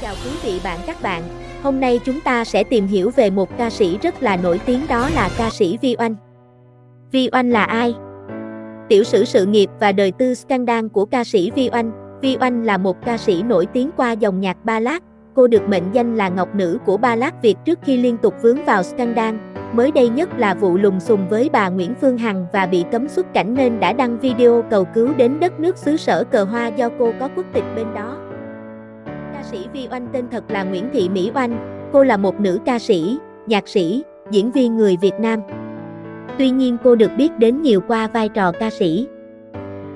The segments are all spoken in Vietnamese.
chào quý vị bạn, các bạn. Hôm nay chúng ta sẽ tìm hiểu về một ca sĩ rất là nổi tiếng đó là ca sĩ Vi Oanh. Vi Oanh là ai? Tiểu sử sự nghiệp và đời tư scandal của ca sĩ Vi Oanh. Vi Oanh là một ca sĩ nổi tiếng qua dòng nhạc ballad. Cô được mệnh danh là ngọc nữ của ballad Việt trước khi liên tục vướng vào scandal. Mới đây nhất là vụ lùng xùm với bà Nguyễn Phương Hằng và bị cấm xuất cảnh nên đã đăng video cầu cứu đến đất nước xứ sở cờ hoa do cô có quốc tịch bên đó. Ca sĩ Vi Oanh tên thật là Nguyễn Thị Mỹ Oanh, cô là một nữ ca sĩ, nhạc sĩ, diễn viên người Việt Nam. Tuy nhiên cô được biết đến nhiều qua vai trò ca sĩ.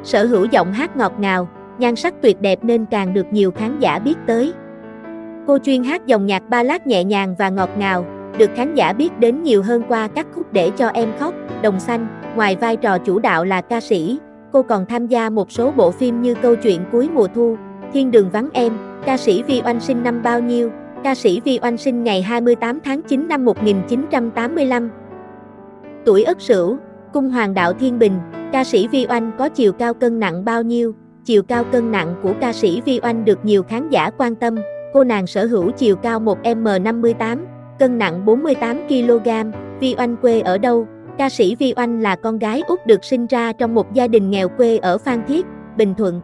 Sở hữu giọng hát ngọt ngào, nhan sắc tuyệt đẹp nên càng được nhiều khán giả biết tới. Cô chuyên hát dòng nhạc ballad nhẹ nhàng và ngọt ngào, được khán giả biết đến nhiều hơn qua các khúc để cho em khóc, Đồng xanh, ngoài vai trò chủ đạo là ca sĩ, cô còn tham gia một số bộ phim như Câu chuyện cuối mùa thu, Thiên đường vắng em, ca sĩ Vi Oanh sinh năm bao nhiêu, ca sĩ Vi Oanh sinh ngày 28 tháng 9 năm 1985. Tuổi Ất Sửu, Cung Hoàng đạo Thiên Bình, ca sĩ Vi Oanh có chiều cao cân nặng bao nhiêu? Chiều cao cân nặng của ca sĩ Vi Oanh được nhiều khán giả quan tâm, cô nàng sở hữu chiều cao 1m58, cân nặng 48kg, Vi Oanh quê ở đâu? Ca sĩ Vi Oanh là con gái út được sinh ra trong một gia đình nghèo quê ở Phan Thiết, Bình Thuận.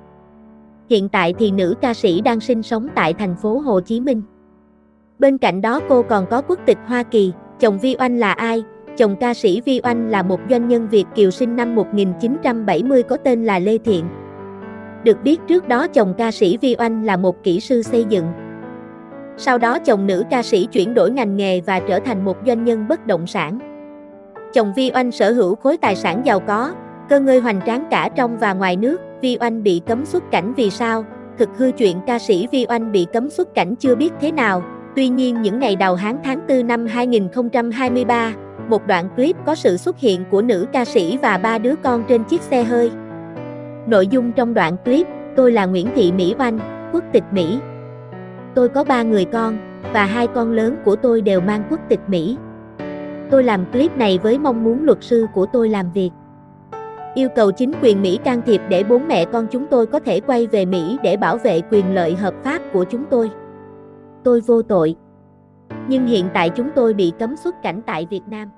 Hiện tại thì nữ ca sĩ đang sinh sống tại thành phố Hồ Chí Minh. Bên cạnh đó cô còn có quốc tịch Hoa Kỳ, chồng Vi Oanh là ai? Chồng ca sĩ Vi Oanh là một doanh nhân Việt Kiều sinh năm 1970 có tên là Lê Thiện. Được biết trước đó chồng ca sĩ Vi Oanh là một kỹ sư xây dựng. Sau đó chồng nữ ca sĩ chuyển đổi ngành nghề và trở thành một doanh nhân bất động sản. Chồng Vi Oanh sở hữu khối tài sản giàu có, cơ ngơi hoành tráng cả trong và ngoài nước. Vi Oanh bị cấm xuất cảnh vì sao? Thực hư chuyện ca sĩ Vi Oanh bị cấm xuất cảnh chưa biết thế nào. Tuy nhiên những ngày đầu tháng tháng 4 năm 2023, một đoạn clip có sự xuất hiện của nữ ca sĩ và ba đứa con trên chiếc xe hơi. Nội dung trong đoạn clip, tôi là Nguyễn Thị Mỹ Oanh, quốc tịch Mỹ. Tôi có ba người con, và hai con lớn của tôi đều mang quốc tịch Mỹ. Tôi làm clip này với mong muốn luật sư của tôi làm việc. Yêu cầu chính quyền Mỹ can thiệp để bốn mẹ con chúng tôi có thể quay về Mỹ để bảo vệ quyền lợi hợp pháp của chúng tôi. Tôi vô tội. Nhưng hiện tại chúng tôi bị cấm xuất cảnh tại Việt Nam.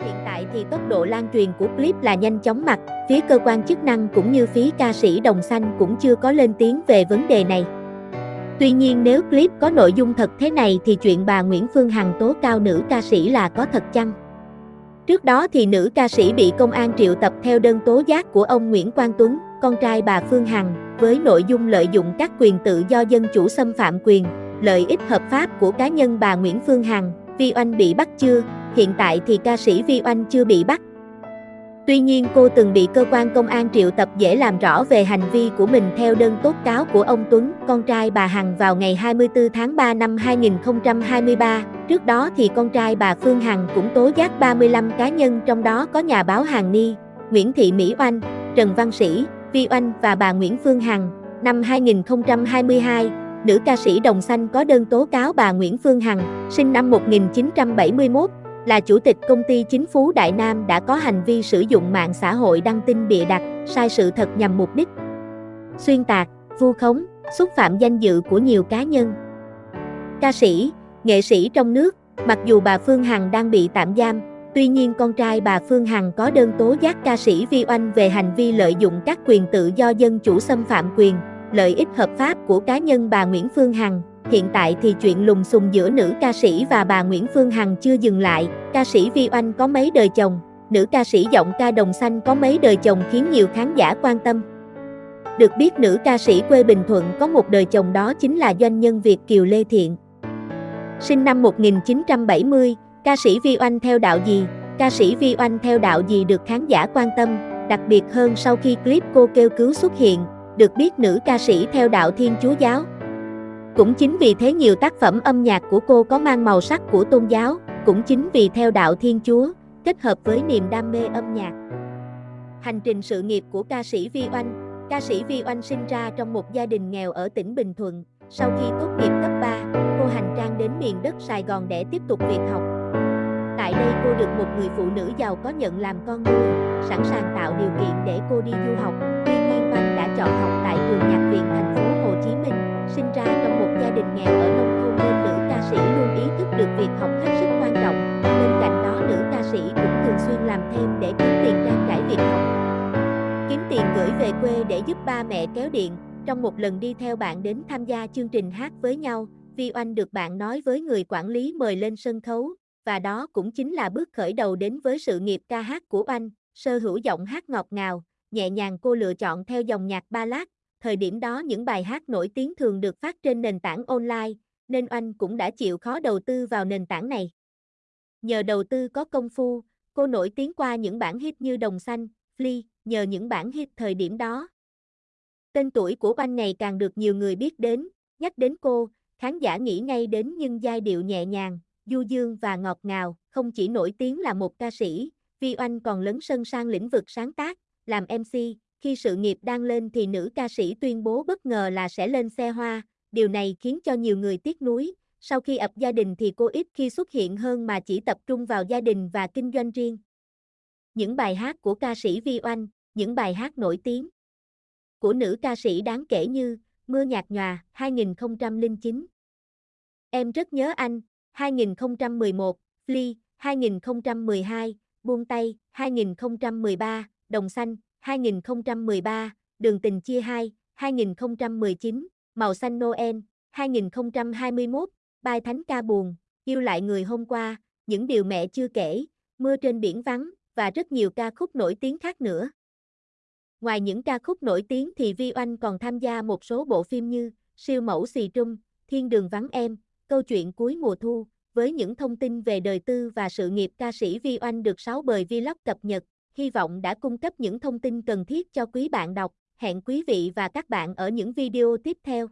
Hiện tại thì tốc độ lan truyền của clip là nhanh chóng mặt, phía cơ quan chức năng cũng như phía ca sĩ Đồng Xanh cũng chưa có lên tiếng về vấn đề này. Tuy nhiên nếu clip có nội dung thật thế này thì chuyện bà Nguyễn Phương Hằng tố cao nữ ca sĩ là có thật chăng? Trước đó thì nữ ca sĩ bị công an triệu tập theo đơn tố giác của ông Nguyễn Quang Tuấn, con trai bà Phương Hằng, với nội dung lợi dụng các quyền tự do dân chủ xâm phạm quyền, lợi ích hợp pháp của cá nhân bà Nguyễn Phương Hằng, Vi Oanh bị bắt chưa? Hiện tại thì ca sĩ Vi Oanh chưa bị bắt. Tuy nhiên cô từng bị cơ quan công an triệu tập dễ làm rõ về hành vi của mình theo đơn tố cáo của ông Tuấn, con trai bà Hằng vào ngày 24 tháng 3 năm 2023. Trước đó thì con trai bà Phương Hằng cũng tố giác 35 cá nhân trong đó có nhà báo Hằng Ni, Nguyễn Thị Mỹ Oanh, Trần Văn Sĩ, Vi Oanh và bà Nguyễn Phương Hằng. Năm 2022, nữ ca sĩ Đồng Xanh có đơn tố cáo bà Nguyễn Phương Hằng, sinh năm 1971, là chủ tịch công ty chính phú Đại Nam đã có hành vi sử dụng mạng xã hội đăng tin bịa đặt, sai sự thật nhằm mục đích xuyên tạc, vu khống, xúc phạm danh dự của nhiều cá nhân. Ca sĩ, nghệ sĩ trong nước, mặc dù bà Phương Hằng đang bị tạm giam, tuy nhiên con trai bà Phương Hằng có đơn tố giác ca sĩ Vi Oanh về hành vi lợi dụng các quyền tự do dân chủ xâm phạm quyền, lợi ích hợp pháp của cá nhân bà Nguyễn Phương Hằng. Hiện tại thì chuyện lùng xùm giữa nữ ca sĩ và bà Nguyễn Phương Hằng chưa dừng lại, ca sĩ Vi Oanh có mấy đời chồng, nữ ca sĩ giọng ca đồng xanh có mấy đời chồng khiến nhiều khán giả quan tâm. Được biết nữ ca sĩ quê Bình Thuận có một đời chồng đó chính là doanh nhân Việt Kiều Lê Thiện. Sinh năm 1970, ca sĩ Vi Oanh theo đạo gì? Ca sĩ Vi Oanh theo đạo gì được khán giả quan tâm, đặc biệt hơn sau khi clip cô kêu cứu xuất hiện, được biết nữ ca sĩ theo đạo Thiên Chúa Giáo. Cũng chính vì thế nhiều tác phẩm âm nhạc của cô có mang màu sắc của tôn giáo, cũng chính vì theo đạo Thiên Chúa, kết hợp với niềm đam mê âm nhạc. Hành trình sự nghiệp của ca sĩ Vi Oanh Ca sĩ Vi Oanh sinh ra trong một gia đình nghèo ở tỉnh Bình Thuận. Sau khi tốt nghiệp cấp 3, cô hành trang đến miền đất Sài Gòn để tiếp tục việc học. Tại đây cô được một người phụ nữ giàu có nhận làm con nuôi, sẵn sàng tạo điều kiện để cô đi du học. Tuy nhiên Oanh đã chọn học tại trường nhạc viện thành phố Hồ Chí Minh, sinh ra trong một nghèo ở nông thôn nên nữ ca sĩ luôn ý thức được việc học hết sức quan trọng. Bên cạnh đó nữ ca sĩ cũng thường xuyên làm thêm để kiếm tiền trang trải việc học. Kiếm tiền gửi về quê để giúp ba mẹ kéo điện. Trong một lần đi theo bạn đến tham gia chương trình hát với nhau, Vi Oanh được bạn nói với người quản lý mời lên sân khấu, và đó cũng chính là bước khởi đầu đến với sự nghiệp ca hát của Oanh, sơ hữu giọng hát ngọt ngào, nhẹ nhàng cô lựa chọn theo dòng nhạc ballad, thời điểm đó những bài hát nổi tiếng thường được phát trên nền tảng online, nên Oanh cũng đã chịu khó đầu tư vào nền tảng này. Nhờ đầu tư có công phu, cô nổi tiếng qua những bản hit như Đồng Xanh, Flea, nhờ những bản hit thời điểm đó. Tên tuổi của Oanh ngày càng được nhiều người biết đến, nhắc đến cô, khán giả nghĩ ngay đến những giai điệu nhẹ nhàng, du dương và ngọt ngào, không chỉ nổi tiếng là một ca sĩ, Vi Oanh còn lấn sân sang lĩnh vực sáng tác, làm MC, khi sự nghiệp đang lên thì nữ ca sĩ tuyên bố bất ngờ là sẽ lên xe hoa, điều này khiến cho nhiều người tiếc nuối. Sau khi ập gia đình thì cô ít khi xuất hiện hơn mà chỉ tập trung vào gia đình và kinh doanh riêng. Những bài hát của ca sĩ Vi Oanh, những bài hát nổi tiếng của nữ ca sĩ đáng kể như Mưa nhạt nhòa 2009, Em rất nhớ anh 2011, Flea 2012, Buông tay 2013, Đồng xanh 2013, Đường tình chia hai, 2019, Màu xanh Noel, 2021, Bài thánh ca buồn, Yêu lại người hôm qua, Những điều mẹ chưa kể, Mưa trên biển vắng, và rất nhiều ca khúc nổi tiếng khác nữa. Ngoài những ca khúc nổi tiếng thì Vi Oanh còn tham gia một số bộ phim như Siêu mẫu xì trung, Thiên đường vắng em, Câu chuyện cuối mùa thu, với những thông tin về đời tư và sự nghiệp ca sĩ Vi Oanh được 6 bời vlog cập nhật hy vọng đã cung cấp những thông tin cần thiết cho quý bạn đọc. Hẹn quý vị và các bạn ở những video tiếp theo.